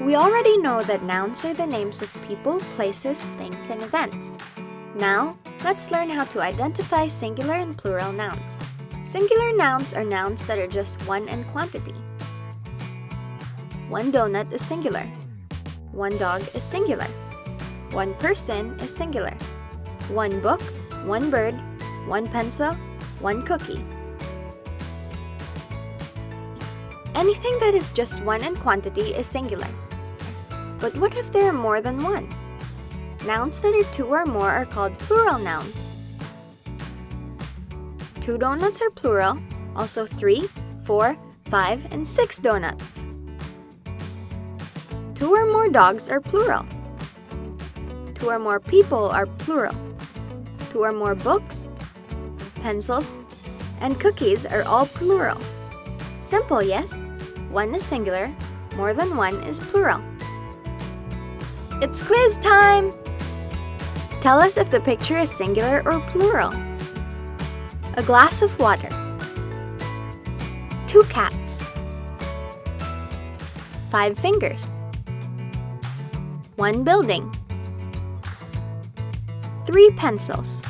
We already know that nouns are the names of people, places, things, and events. Now, let's learn how to identify singular and plural nouns. Singular nouns are nouns that are just one in quantity. One donut is singular. One dog is singular. One person is singular. One book, one bird, one pencil, one cookie. Anything that is just one in quantity is singular. But what if there are more than one? Nouns that are two or more are called plural nouns. Two donuts are plural, also three, four, five, and six donuts. Two or more dogs are plural. Two or more people are plural. Two or more books, pencils, and cookies are all plural. Simple, yes? One is singular, more than one is plural. It's quiz time! Tell us if the picture is singular or plural. A glass of water. Two cats. Five fingers. One building. Three pencils.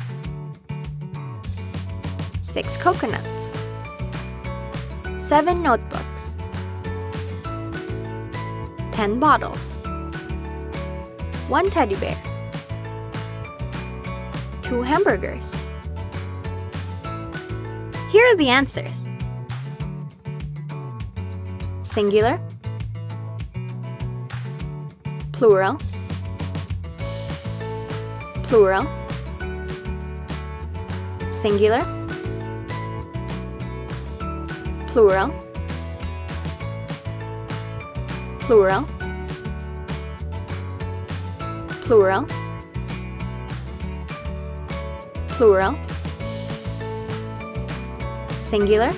Six coconuts. Seven notebooks. Ten bottles. One teddy bear. Two hamburgers. Here are the answers. Singular Plural Plural Singular Plural Plural Plural Plural Singular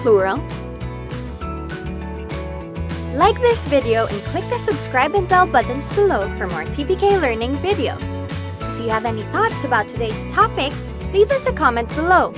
Plural Like this video and click the subscribe and bell buttons below for more TPK Learning videos. If you have any thoughts about today's topic, leave us a comment below.